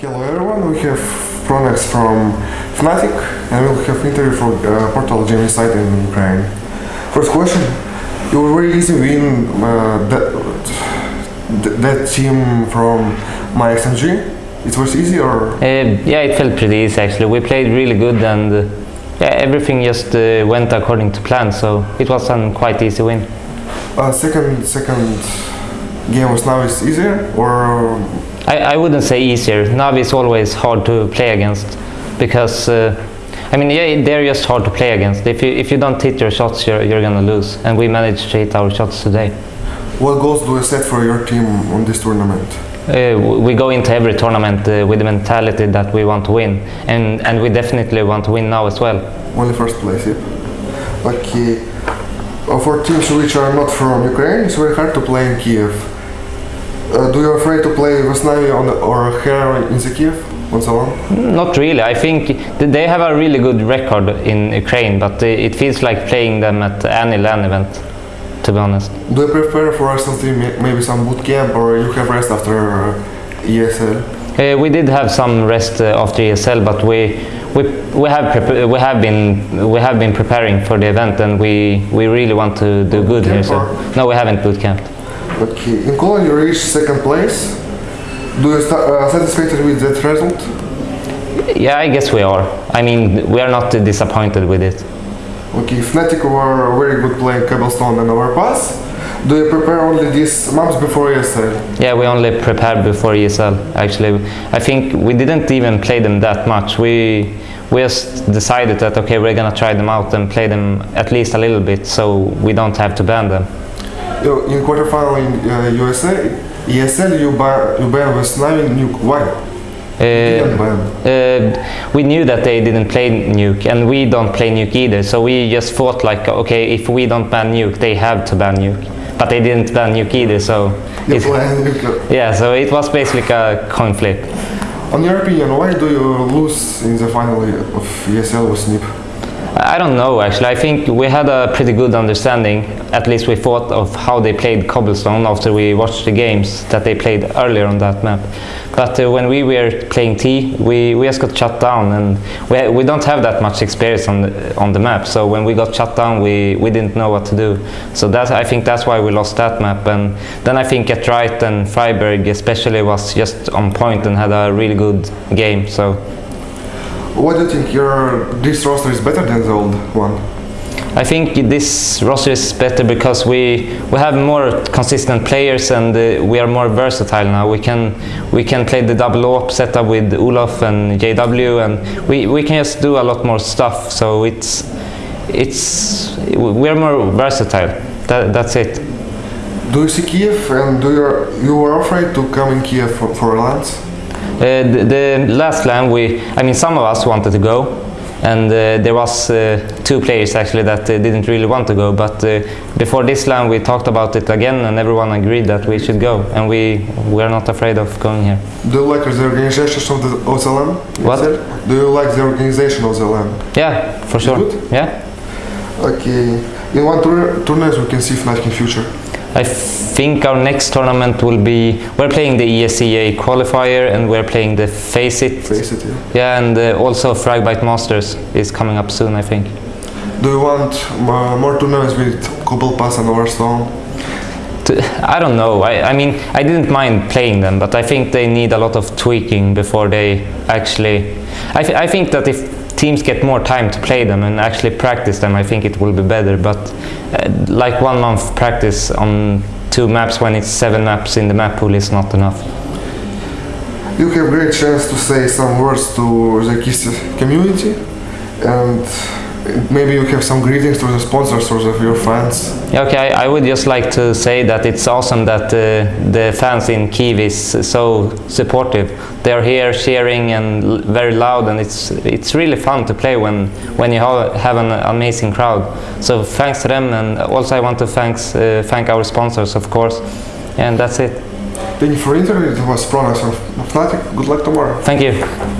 Hello everyone, we have pronax from Fnatic and we'll have interview for uh, Portal Insight in Ukraine. First question, you were very easy win uh, that, that team from myXMG. It was easy or Uh, yeah, it felt pretty easy actually. We played really good and uh, yeah, everything just uh, went according to plan, so it was a quite easy win. uh, second second game was now is easier or I, I wouldn't say easier. Navi is always hard to play against because uh, I mean, yeah, they're just hard to play against. If you if you don't hit your shots, you're you're gonna lose. And we managed to hit our shots today. what goals do you set for your team on this tournament? Uh, we go into every tournament uh, with the mentality that we want to win, and and we definitely want to win now as well. Only first place, yeah. Okay. Uh, for teams which are not from Ukraine, it's very hard to play in Kiev. Uh, do you afraid to play Vesnavi on or here in the Kiev on Salon? Not really. I think they have a really good record in Ukraine, but it feels like playing them at any LAN event, to be honest. Do you prepare for something, maybe some boot camp, or you have rest after uh, ESL? Uh, we did have some rest uh, after ESL, but we we we have we have been we have been preparing for the event, and we we really want to do good here. So no, we haven't boot camped. Okay. In Cologne, you reached second place. Do you uh, satisfied with that result? Yeah, I guess we are. I mean, we are not disappointed with it. Okay, Fnatic were a very good playing Cobblestone and Overpass. Do you prepare only these months before ESL? Yeah, we only prepared before ESL. Actually, I think we didn't even play them that much. We we just decided that okay, we're gonna try them out and play them at least a little bit, so we don't have to ban them. In quarterfinal in uh, USA, ESL, you ban you ban with Navi Nuke. Why? Uh, ban. uh, we knew that they didn't play nuke and we don't play nuke either so we just thought like okay if we don't ban nuke they have to ban nuke but they didn't ban nuke either so it, yeah so it was basically a coin flip On your opinion, why do you lose in the final of ESL with Snip? I don't know actually. I think we had a pretty good understanding, at least we thought, of how they played Cobblestone after we watched the games that they played earlier on that map. But uh, when we were playing T, we, we just got shut down and we, we don't have that much experience on the, on the map. So when we got shut down, we, we didn't know what to do. So that, I think that's why we lost that map. And then I think GeT_RiGhT and Freiburg especially was just on point and had a really good game. So What do you think? Your this roster is better than the old one? I think this roster is better because we we have more consistent players and uh, we are more versatile now. We can we can play the double op setup with Olof and JW and we, we can just do a lot more stuff. So it's it's we are more versatile. That, that's it. Do you see Kiev and do you you were afraid to come in Kiev for, for Lance? Uh, the, the last LAN we I mean some of us wanted to go and uh, there was uh, two players actually that uh, didn't really want to go but uh, before this LAN we talked about it again and everyone agreed that we should go and we we are not afraid of going here. Do you like the organization of the, of the LAN? What? Do you like the organization of the LAN? Yeah, for sure. Good? Yeah. Okay. In one tour tournament we can see Fnatic in future. I think our next tournament will be we're playing the ESEA qualifier and we're playing the FACEIT. Face it, yeah. Yeah, and uh, also Fragbite Masters is coming up soon, I think. Do you want uh, more tournaments with Cobble Pass and Overstone? I don't know. I, I mean, I didn't mind playing them, but I think they need a lot of tweaking before they actually. I, th- I think that if teams get more time to play them and actually practice them, I think it will be better. But uh, like one month practice on two maps when it's seven maps in the map pool is not enough. You have great chance to say some words to the KISS community and maybe you have some greetings to the sponsors or the, your fans. Okay, I, I would just like to say that it's awesome that uh, the fans in Kiev is so supportive. They're here cheering and l- very loud, and it's it's really fun to play when when you ha- have an amazing crowd. So thanks to them, and also I want to thanks uh, thank our sponsors, of course. And that's it. Thank you for the interview. It was pronax of Fnatic. Good luck tomorrow. Thank you.